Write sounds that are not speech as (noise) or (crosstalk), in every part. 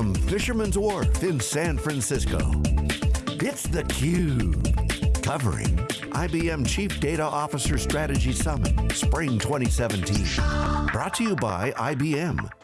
from Fisherman's Wharf in San Francisco, it's theCUBE, covering IBM Chief Data Officer Strategy Summit, Spring 2017. Brought to you by IBM.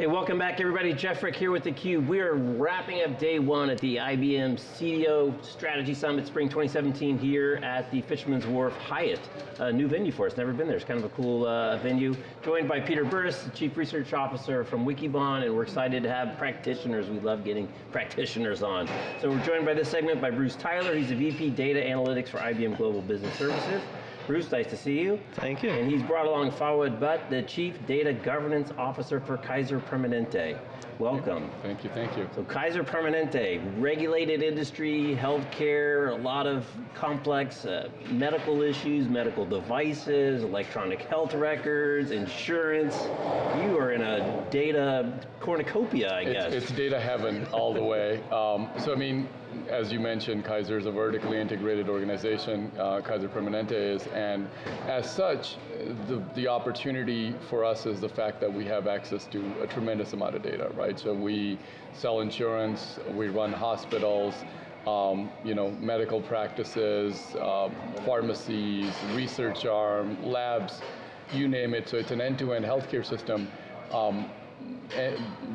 Hey, welcome back everybody. Jeff Frick here with theCUBE. We are wrapping up day one at the IBM CDO Strategy Summit Spring 2017 here at the Fisherman's Wharf Hyatt. A new venue for us, never been there. It's kind of a cool uh, venue. Joined by Peter Burris, the Chief Research Officer from Wikibon, and we're excited to have practitioners. We love getting practitioners on. So we're joined by this segment by Bruce Tyler. He's the VP Data Analytics for IBM Global Business Services. Bruce, nice to see you. Thank you. And he's brought along Fawad Butt, the Chief Data Governance Officer for Kaiser Permanente. Welcome. Thank you, thank you. So Kaiser Permanente, regulated industry, healthcare, a lot of complex uh, medical issues, medical devices, electronic health records, insurance. You are in a data cornucopia, I guess. It's, it's data heaven all the way. Um, so I mean, as you mentioned, Kaiser is a vertically integrated organization, uh, Kaiser Permanente is, and as such, the, the opportunity for us is the fact that we have access to a tremendous amount of data, right? So we sell insurance, we run hospitals, um, you know, medical practices, uh, pharmacies, research arm, labs, you name it, so it's an end-to-end -end healthcare system. Um,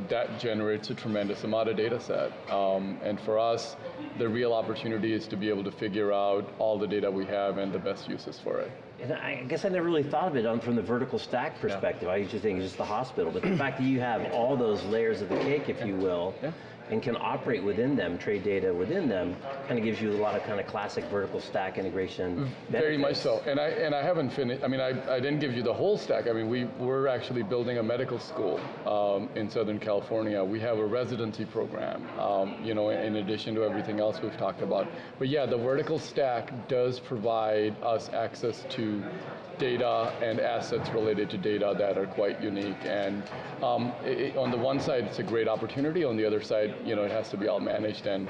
that generates a tremendous amount of data set. Um, and for us, the real opportunity is to be able to figure out all the data we have and the best uses for it. And I guess I never really thought of it on, from the vertical stack perspective. Yeah. I used to think it's just the hospital, but the fact that you have all those layers of the cake, if you will, yeah and can operate within them, trade data within them, kind of gives you a lot of kind of classic vertical stack integration mm, Very much so, and I, and I haven't finished, I mean, I, I didn't give you the whole stack. I mean, we, we're actually building a medical school um, in Southern California. We have a residency program, um, you know, in addition to everything else we've talked about. But yeah, the vertical stack does provide us access to data and assets related to data that are quite unique. And um, it, on the one side, it's a great opportunity. On the other side, you know, it has to be all managed and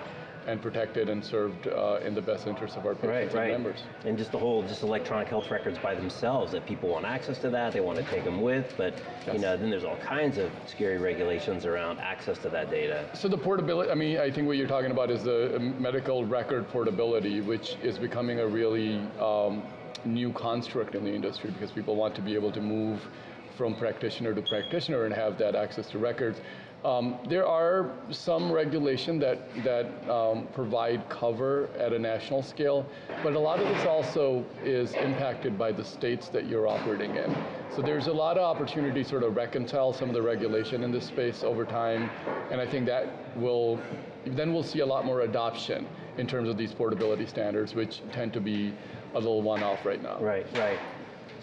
and protected and served uh, in the best interest of our patients right, right. and members. And just the whole, just electronic health records by themselves, that people want access to that, they want to take them with, but yes. you know, then there's all kinds of scary regulations around access to that data. So the portability, I mean, I think what you're talking about is the medical record portability, which is becoming a really um, new construct in the industry because people want to be able to move from practitioner to practitioner and have that access to records. Um, there are some regulation that, that um, provide cover at a national scale, but a lot of this also is impacted by the states that you're operating in. So there's a lot of opportunity to sort of reconcile some of the regulation in this space over time, and I think that will, then we'll see a lot more adoption in terms of these portability standards, which tend to be a little one-off right now. Right, right.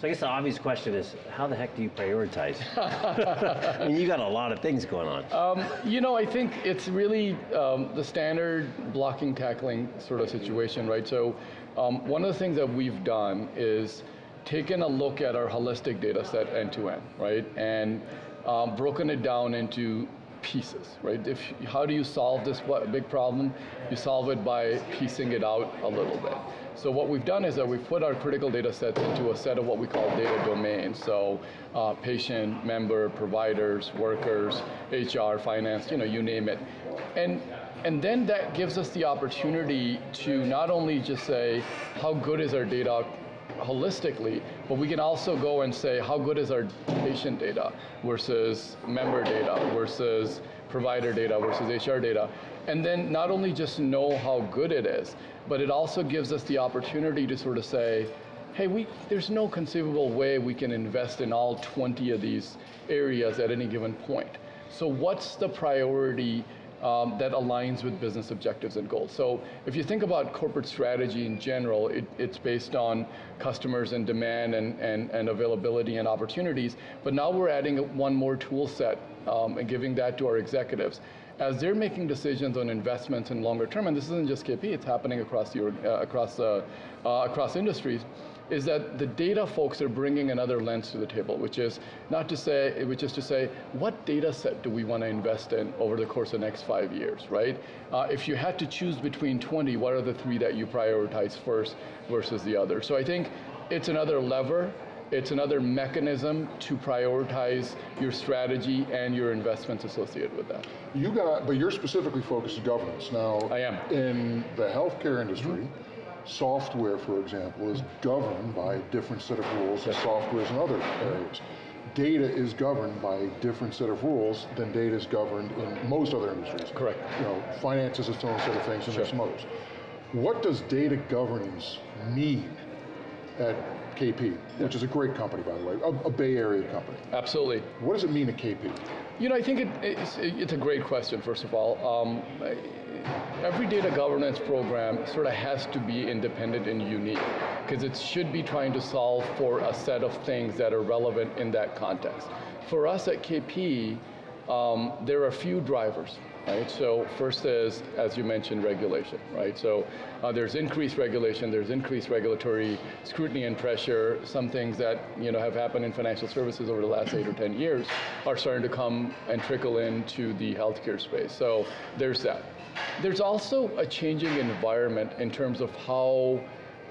So I guess the obvious question is, how the heck do you prioritize? (laughs) I mean, you got a lot of things going on. Um, you know, I think it's really um, the standard blocking, tackling sort of situation, right? So um, one of the things that we've done is taken a look at our holistic data set end to end, right? And um, broken it down into pieces, right? If, how do you solve this big problem? You solve it by piecing it out a little bit. So what we've done is that we've put our critical data sets into a set of what we call data domains. So uh, patient, member, providers, workers, HR, finance, you know, you name it. And and then that gives us the opportunity to not only just say, how good is our data holistically, but we can also go and say how good is our patient data versus member data versus provider data versus HR data. And then not only just know how good it is, but it also gives us the opportunity to sort of say, hey, we, there's no conceivable way we can invest in all 20 of these areas at any given point. So what's the priority um, that aligns with business objectives and goals. So if you think about corporate strategy in general, it, it's based on customers and demand and, and, and availability and opportunities, but now we're adding one more tool set um, and giving that to our executives. As they're making decisions on investments in longer term, and this isn't just KP, it's happening across, uh, across, uh, uh, across industries, is that the data folks are bringing another lens to the table, which is not to say, which is to say, what data set do we want to invest in over the course of the next five years, right? Uh, if you had to choose between 20, what are the three that you prioritize first versus the other? So I think it's another lever It's another mechanism to prioritize your strategy and your investments associated with that. You got, but you're specifically focused on governance. Now, I am. In the healthcare industry, software, for example, is governed by a different set of rules than software is in other areas. Data is governed by a different set of rules than data is governed in most other industries. Correct. You know, finance is its own set of things, and there's some others. What does data governance mean at KP, which is a great company, by the way, a, a Bay Area company? Absolutely. What does it mean at KP? You know, I think it, it's, it's, a great question, first of all. Um, every data governance program sort of has to be independent and unique because it should be trying to solve for a set of things that are relevant in that context. For us at KP, um, there are a few drivers right? So first is, as you mentioned, regulation, right? So uh, there's increased regulation, there's increased regulatory scrutiny and pressure. Some things that you know have happened in financial services over the last eight or ten years are starting to come and trickle into the healthcare space. So there's that. There's also a changing environment in terms of how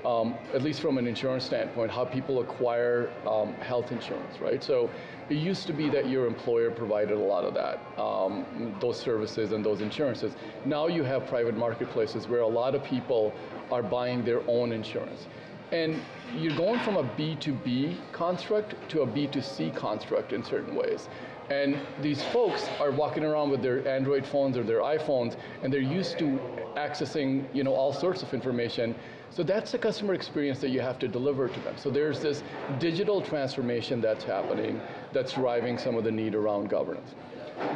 um, at least from an insurance standpoint, how people acquire um, health insurance, right? So it used to be that your employer provided a lot of that, um, those services and those insurances. Now you have private marketplaces where a lot of people are buying their own insurance. And you're going from a B2B construct to a B2C construct in certain ways. And these folks are walking around with their Android phones or their iPhones, and they're used to accessing, you know, all sorts of information so that's the customer experience that you have to deliver to them. So there's this digital transformation that's happening that's driving some of the need around governance.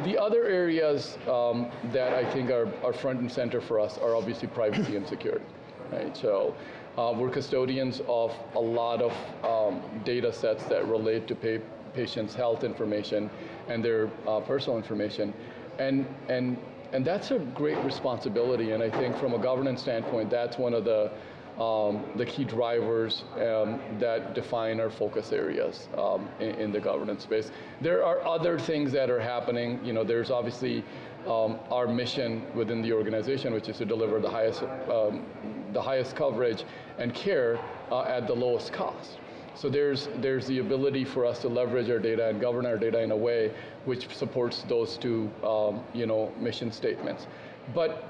The other areas um, that I think are, are front and center for us are obviously privacy and security. Right? So uh, we're custodians of a lot of um, data sets that relate to pa patients' health information and their uh, personal information. And, and, and that's a great responsibility. And I think from a governance standpoint, that's one of the um, the key drivers um, that define our focus areas um, in, in, the governance space. There are other things that are happening. You know, there's obviously um, our mission within the organization, which is to deliver the highest, um, the highest coverage and care uh, at the lowest cost. So there's, there's the ability for us to leverage our data and govern our data in a way which supports those two, um, you know, mission statements. But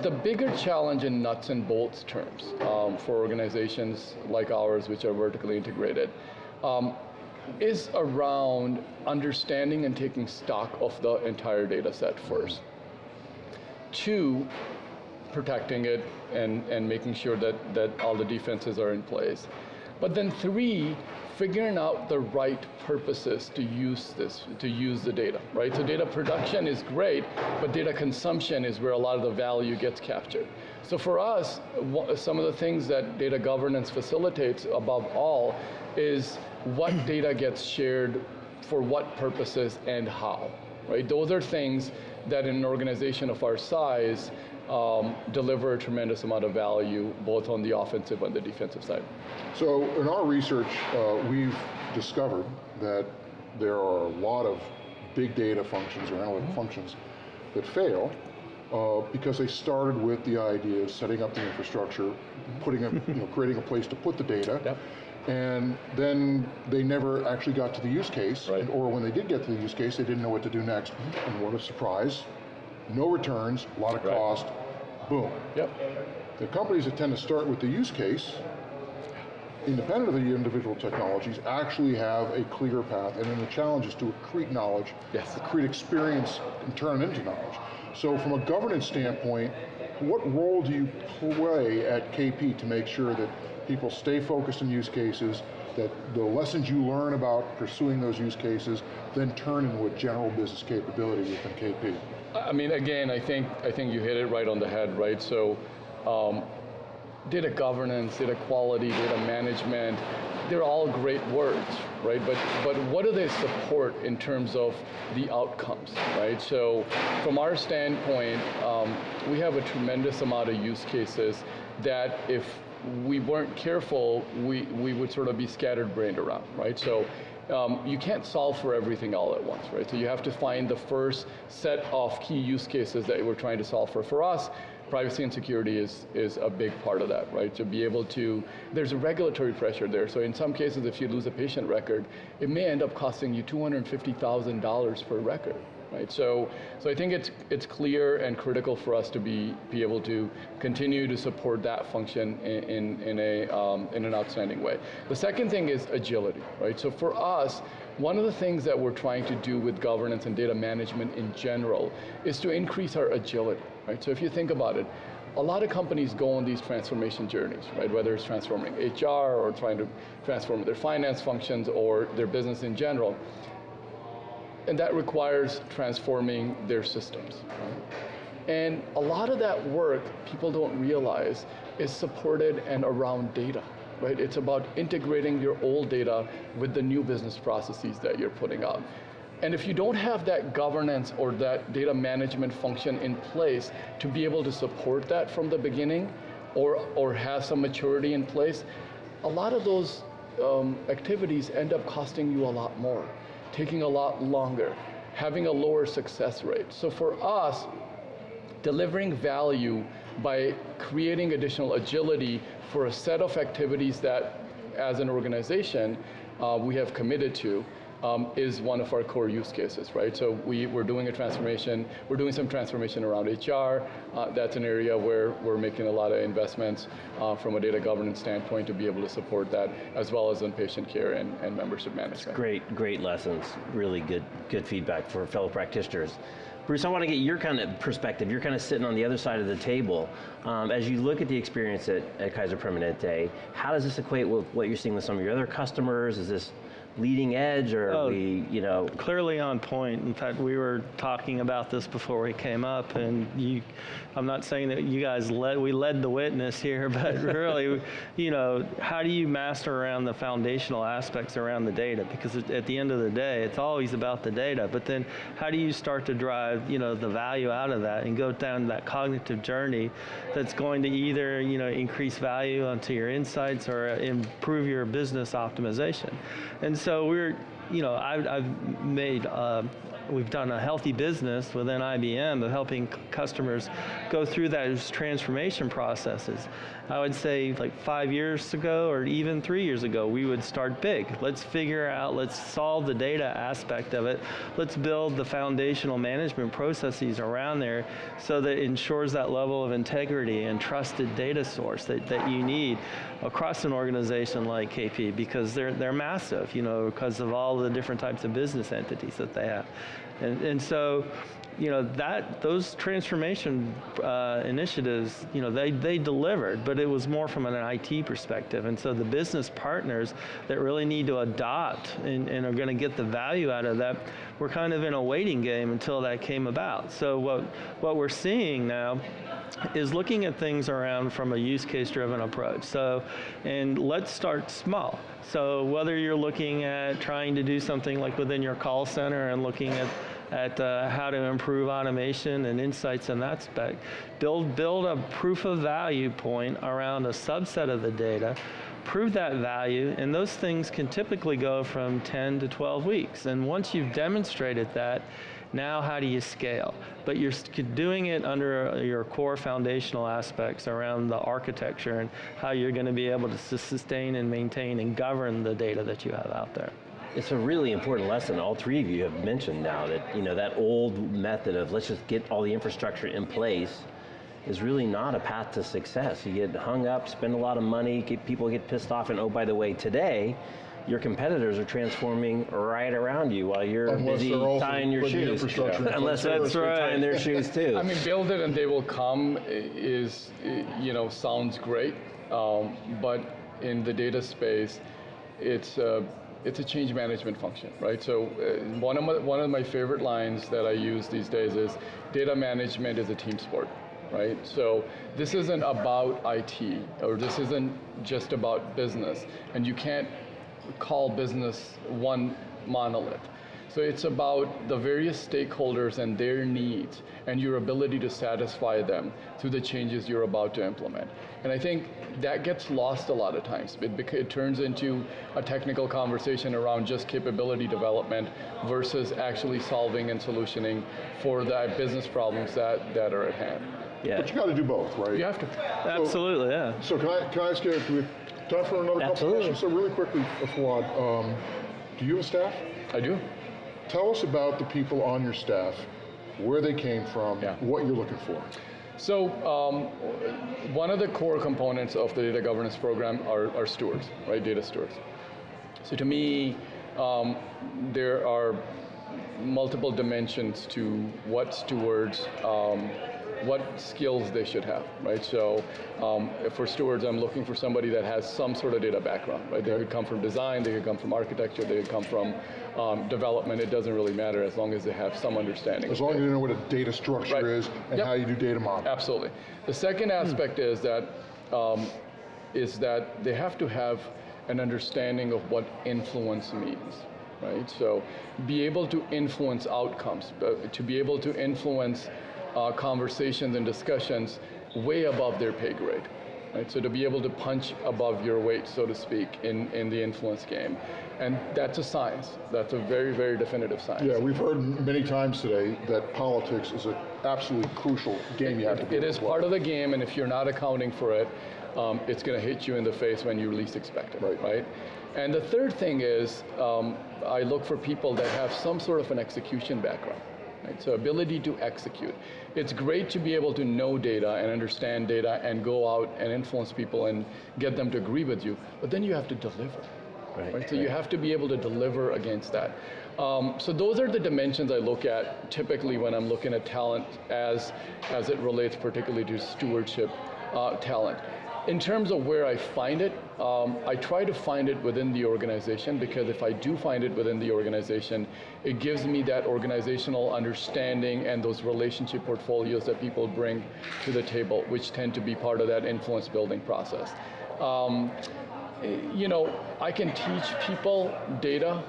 the bigger challenge in nuts and bolts terms um, for organizations like ours, which are vertically integrated, um, is around understanding and taking stock of the entire data set first. Two, protecting it and, and making sure that, that all the defenses are in place. But then three, figuring out the right purposes to use this, to use the data, right? So data production is great, but data consumption is where a lot of the value gets captured. So for us, some of the things that data governance facilitates above all is what (clears throat) data gets shared for what purposes and how, right? Those are things that in an organization of our size um, deliver a tremendous amount of value both on the offensive and the defensive side. So in our research, uh, we've discovered that there are a lot of big data functions or analytic mm -hmm. functions that fail uh, because they started with the idea of setting up the infrastructure, putting a, (laughs) you know, creating a place to put the data, yep. and then they never actually got to the use case, right. or when they did get to the use case, they didn't know what to do next. Mm-hmm. And what a surprise, no returns, a lot of right. cost, boom. Yep. The companies that tend to start with the use case, independent of the individual technologies, actually have a clear path, and then the challenge is to accrete knowledge, yes. accrete experience, and turn it into knowledge. So from a governance standpoint, what role do you play at KP to make sure that people stay focused on use cases, that the lessons you learn about pursuing those use cases then turn into a general business capability within KP? I mean, again, I think I think you hit it right on the head, right? So, um, data governance, data quality, data management, they're all great words, right? But but what do they support in terms of the outcomes, right? So, from our standpoint, um, we have a tremendous amount of use cases that if we weren't careful, we, we would sort of be scattered brained around, right? So um, you can't solve for everything all at once, right? So you have to find the first set of key use cases that we're trying to solve for. For us, privacy and security is, is a big part of that, right? To be able to, there's a regulatory pressure there. So in some cases, if you lose a patient record, it may end up costing you $250,000 per record, right? So, so I think it's, it's clear and critical for us to be, be able to continue to support that function in, in, in a, um, in an outstanding way. The second thing is agility, right? So for us, one of the things that we're trying to do with governance and data management in general is to increase our agility, right? So if you think about it, a lot of companies go on these transformation journeys, right? Whether it's transforming HR or trying to transform their finance functions or their business in general and that requires transforming their systems. And a lot of that work, people don't realize, is supported and around data. Right? It's about integrating your old data with the new business processes that you're putting out. And if you don't have that governance or that data management function in place to be able to support that from the beginning or, or have some maturity in place, a lot of those um, activities end up costing you a lot more taking a lot longer, having a lower success rate. So for us, delivering value by creating additional agility for a set of activities that, as an organization, uh, we have committed to, um, is one of our core use cases, right? So we, we're doing a transformation, we're doing some transformation around HR. Uh, that's an area where we're making a lot of investments uh, from a data governance standpoint to be able to support that, as well as in patient care and, and membership management. Great, great lessons. Really good, good feedback for fellow practitioners. Bruce, I want to get your kind of perspective. You're kind of sitting on the other side of the table. Um, as you look at the experience at, at Kaiser Permanente, how does this equate with what you're seeing with some of your other customers? Is this leading edge or oh, we, you know? Clearly on point. In fact, we were talking about this before we came up and you, I'm not saying that you guys led, we led the witness here, (laughs) but really, you know, how do you master around the foundational aspects around the data? Because at the end of the day, it's always about the data, but then how do you start to drive, you know, the value out of that and go down that cognitive journey that's going to either, you know, increase value onto your insights or improve your business optimization. And so we're, you know, I've, I've made, uh, we've done a healthy business within IBM of helping customers go through those transformation processes. I would say like five years ago or even three years ago, we would start big. Let's figure out, let's solve the data aspect of it. Let's build the foundational management processes around there so that it ensures that level of integrity and trusted data source that, that you need across an organization like KP because they're, they're massive, you know, because of all the different types of business entities that they have. And, and so you know that those transformation uh, initiatives, you know, they they delivered, but it was more from an IT perspective, and so the business partners that really need to adopt and, and are going to get the value out of that, we're kind of in a waiting game until that came about. So what what we're seeing now is looking at things around from a use case driven approach. So, and let's start small. So whether you're looking at trying to do something like within your call center and looking at at uh, how to improve automation and insights in that spec. Build, build a proof of value point around a subset of the data, prove that value, and those things can typically go from 10 to 12 weeks. And once you've demonstrated that, now how do you scale? But you're doing it under your core foundational aspects around the architecture and how you're going to be able to sustain and maintain and govern the data that you have out there it's a really important lesson all three of you have mentioned now that you know that old method of let's just get all the infrastructure in place is really not a path to success. You get hung up, spend a lot of money, get, people get pissed off, and oh, by the way, today, your competitors are transforming right around you while you're Unless busy tying your shoes. Unless that's right. tying their shoes too. (laughs) I mean, build it and they will come is, you know, sounds great, um, but in the data space, it's uh, it's a change management function, right? So uh, one, of my, one of my favorite lines that I use these days is data management is a team sport, right? So this isn't about IT or this isn't just about business. And you can't call business one monolith. So it's about the various stakeholders and their needs and your ability to satisfy them through the changes you're about to implement. And I think that gets lost a lot of times. It, it turns into a technical conversation around just capability development versus actually solving and solutioning for the business problems that, that are at hand. Yeah. But you got to do both, right? You have to. Absolutely, yeah. So can I can I ask you? Do we have time for another couple Absolutely. questions? So really quickly, Fawad, um, do you have a staff? I do. Tell us about the people on your staff, where they came from, Yeah. what you're looking for. So um, one of the core components of the data governance program are, are stewards, right? Data stewards. So to me, um, there are multiple dimensions to what stewards, um, what skills they should have, right? So um, for stewards, I'm looking for somebody that has some sort of data background, right? They could come from design, they could come from architecture, they could come from um, development. It doesn't really matter as long as they have some understanding. As long as you know what a data structure Right. is and Yep. how you do data modeling. Absolutely. The second aspect is that um, is that they have to have an understanding of what influence means, right? So, be able to influence outcomes, uh, to be able to influence uh, conversations and discussions way above their pay grade. Right? So to be able to punch above your weight, so to speak, in, in the influence game. And that's a science. That's a very, very definitive science. Yeah, we've heard many times today that politics is an absolutely crucial game you have to be It is play. part of the game, and if you're not accounting for it, um, it's going to hit you in the face when you least expect it, Right. And the third thing is, um, I look for people that have some sort of an execution background. Right? So ability to execute. It's great to be able to know data and understand data and go out and influence people and get them to agree with you, but then you have to deliver. Right, So you have to be able to deliver against that. Um, so those are the dimensions I look at typically when I'm looking at talent as as it relates particularly to stewardship uh, talent. In terms of where I find it, um, I try to find it within the organization because if I do find it within the organization, it gives me that organizational understanding and those relationship portfolios that people bring to the table, which tend to be part of that influence building process. Um, you know, I can teach people data.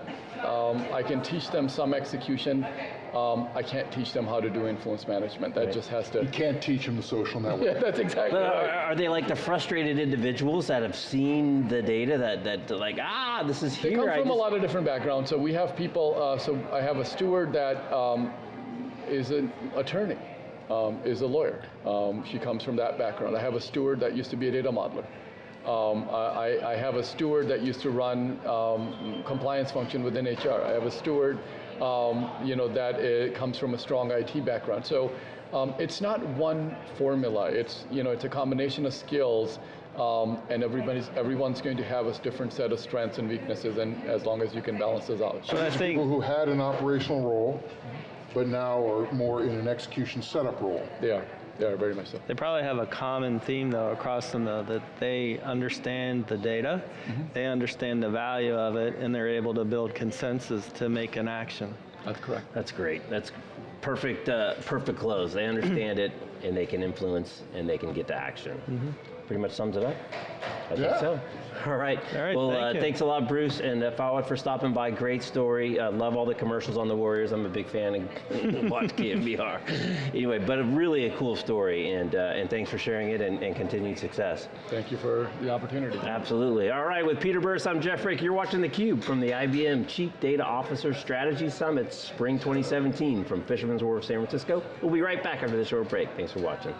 Um, I can teach them some execution. Um, I can't teach them how to do influence management. That just has to. You can't teach them the social (laughs) network. Yeah, that's exactly But are, right. are they like the frustrated individuals that have seen the data that, that like, ah, this is They here. come I from a lot of different backgrounds. So we have people. Uh, so I have a steward that um, is an attorney, um, is a lawyer. Um, she comes from that background. I have a steward that used to be a data modeler. Um, I, I have a steward that used to run um, compliance function within HR. I have a steward, um, you know, that uh, comes from a strong IT background. So um, it's not one formula. It's you know, it's a combination of skills, um, and everybody's everyone's going to have a different set of strengths and weaknesses. And as long as you can balance those out. But I People who had an operational role, but now are more in an execution setup role. They are. They are very much so. they probably have a common theme though across them though that they understand the data, they understand the value of it, and they're able to build consensus to make an action. That's correct. That's great. That's perfect. Uh, perfect close. They understand it, and they can influence, and they can get to action. Pretty much sums it up. I think so. All right. All right, Well, thank uh, you. thanks a lot, Bruce and uh, Fawad, for stopping by. Great story. Uh, love all the commercials on the Warriors. I'm a big fan and (laughs) watch KNBR. anyway, but a really a cool story, and uh, and thanks for sharing it and, and continued success. Thank you for the opportunity. Absolutely. All right, with Peter Burris, I'm Jeff Frick. You're watching theCUBE from the IBM Chief Data Officer Strategy Summit, Spring 2017 from Fisherman's Wharf, San Francisco. We'll be right back after this short break. Thanks for watching.